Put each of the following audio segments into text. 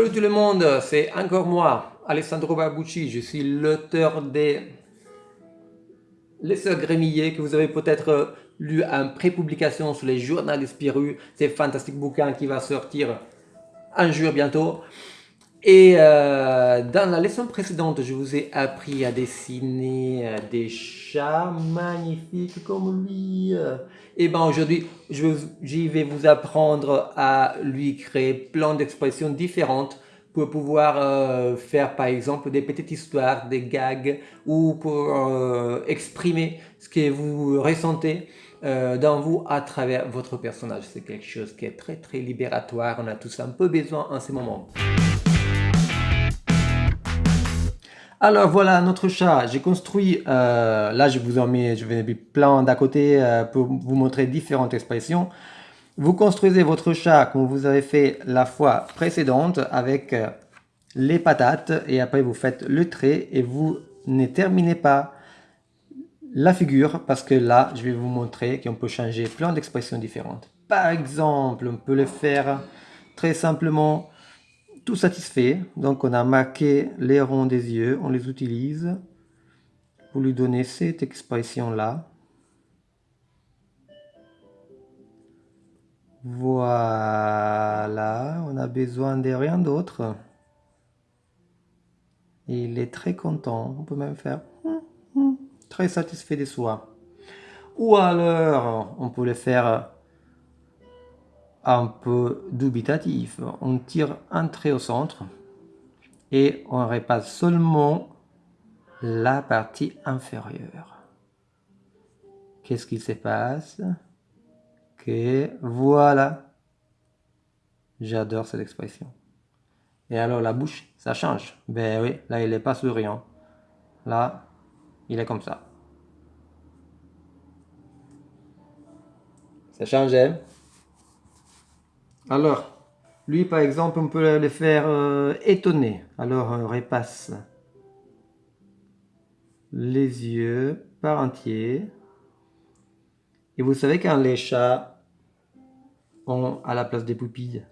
Salut tout le monde, c'est encore moi, Alessandro Barbucci. Je suis l'auteur des Les Sœurs Grémillées que vous avez peut-être lu en pré-publication sur les journalistes Spirou. C'est un fantastique bouquin qui va sortir un jour bientôt. Et euh, dans la leçon précédente, je vous ai appris à dessiner euh, des chats magnifiques comme lui. Et ben aujourd'hui, je vais vous apprendre à lui créer plein d'expressions différentes pour pouvoir euh, faire par exemple des petites histoires, des gags ou pour euh, exprimer ce que vous ressentez euh, dans vous à travers votre personnage. C'est quelque chose qui est très très libératoire, on a tous un peu besoin en ce moment. Alors voilà notre chat, j'ai construit, euh, là je vous en mets, je vais plein d'à côté euh, pour vous montrer différentes expressions. Vous construisez votre chat comme vous avez fait la fois précédente avec euh, les patates et après vous faites le trait et vous ne terminez pas la figure parce que là je vais vous montrer qu'on peut changer plein d'expressions différentes. Par exemple, on peut le faire très simplement tout satisfait. Donc on a marqué les ronds des yeux, on les utilise pour lui donner cette expression-là. Voilà, on a besoin de rien d'autre. Il est très content, on peut même faire hum, hum, très satisfait de soi. Ou alors, on peut le faire un peu dubitatif. On tire un trait au centre et on repasse seulement la partie inférieure. Qu'est-ce qu'il se passe? Que voilà. J'adore cette expression. Et alors la bouche, ça change. Ben oui, là il n'est pas souriant. Là, il est comme ça. Ça change, hein? Alors, lui par exemple, on peut le faire euh, étonner. Alors on repasse les yeux par entier. Et vous savez quand les chats ont à la place des pupilles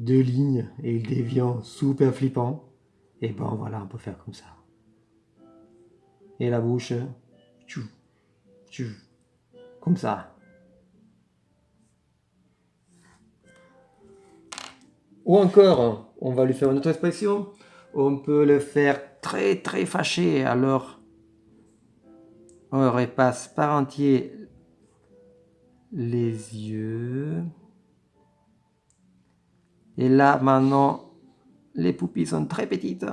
deux lignes et ils deviennent super flippants, et ben voilà, on peut faire comme ça. Et la bouche, tchou, comme ça. Ou encore, on va lui faire une autre expression, on peut le faire très très fâché, alors on repasse par entier les yeux. Et là, maintenant, les pupilles sont très petites.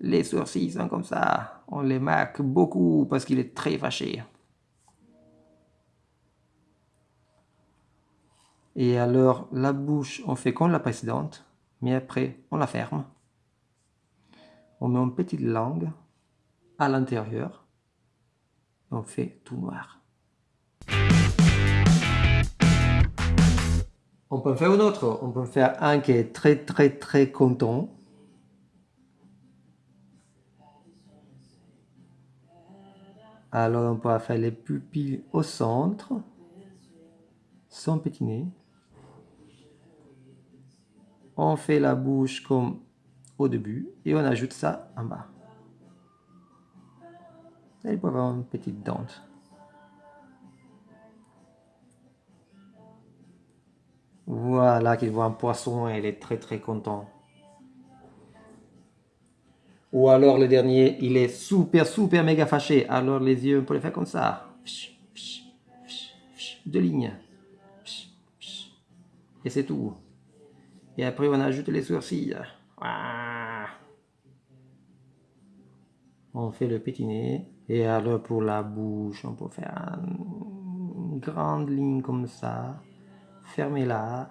Les sourcils sont comme ça. On les marque beaucoup parce qu'il est très fâché. Et alors, la bouche, on fait comme la précédente, mais après, on la ferme. On met une petite langue à l'intérieur. On fait tout noir. On peut faire un autre. On peut faire un qui est très très très content. Alors on peut faire les pupilles au centre, sans pétiner on fait la bouche comme au début et on ajoute ça en bas. il peut avoir une petite dente. Voilà qu'il voit un poisson et il est très très content. Ou alors le dernier, il est super super méga fâché. Alors les yeux, on peut les faire comme ça. Deux lignes. Et c'est tout. Et après, on ajoute les sourcils. On fait le petit nez. Et alors, pour la bouche, on peut faire une grande ligne comme ça. Fermez-la.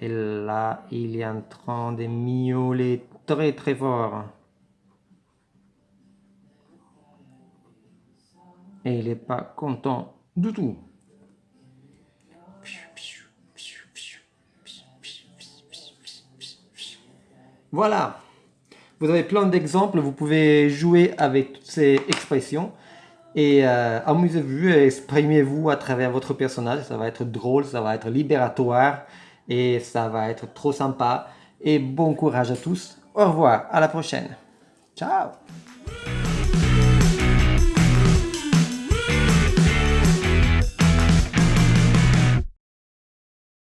Et là, il est en train de miauler très très fort. Et il n'est pas content du tout. Voilà, vous avez plein d'exemples, vous pouvez jouer avec toutes ces expressions. Et euh, amusez-vous exprimez-vous à travers votre personnage. Ça va être drôle, ça va être libératoire et ça va être trop sympa. Et bon courage à tous. Au revoir, à la prochaine. Ciao